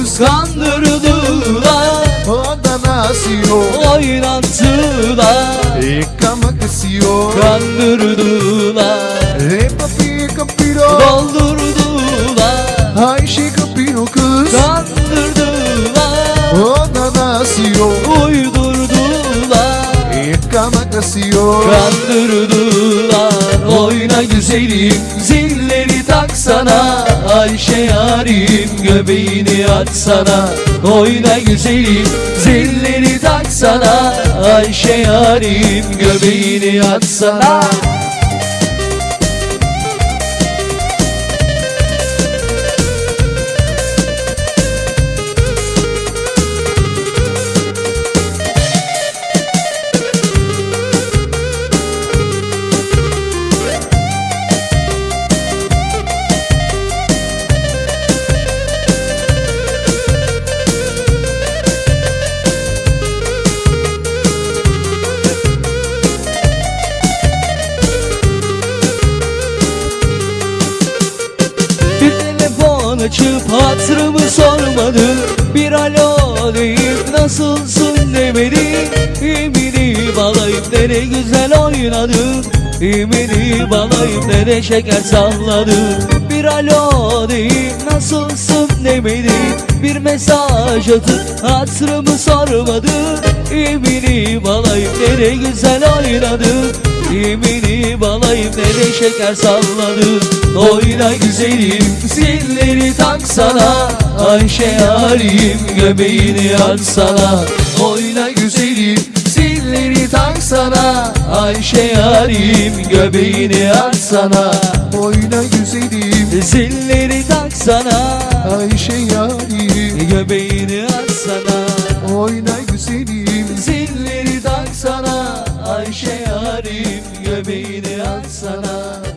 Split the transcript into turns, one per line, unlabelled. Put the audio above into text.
kapino kız
Kandırdılar
Ondan asıyor
Oynattılar
Ekama kesiyor
Kandırdılar.
E papi kapino
Doldurdular.
Ayşe kapino kız.
Kandırdılar.
Ondan asıyor
Uydurdular.
Ekama kesiyor
Kandırdılar. Oyna güzelim Zilleri taksana Ayşe yarim Göbeğini açsana. Oyna güzelim Zilleri taksana. Ayşe yarim Göbeğini açsana açıp hatırımı sormadı. Bir alo deyip nasılsın demedi. İmini balayıp ne de güzel oynadı. İmini balayıp ne de şeker salladı. Bir alo deyip nasılsın demedi. Bir mesaj atıp hatırımı sormadı. İmini balayıp ne de güzel oynadı İmini balayıp ne de şeker salladı. Oyna güzelim zilleri taksana. Ayşe yarim göbeğini açsana Oyna güzelim zilleri taksana. Ayşe yarim göbeğini açsana
Oyna güzelim
Zilleri taksana.
Ayşe Güzelim
Zilleri taksana Ayşe yarim Göbeğini açsana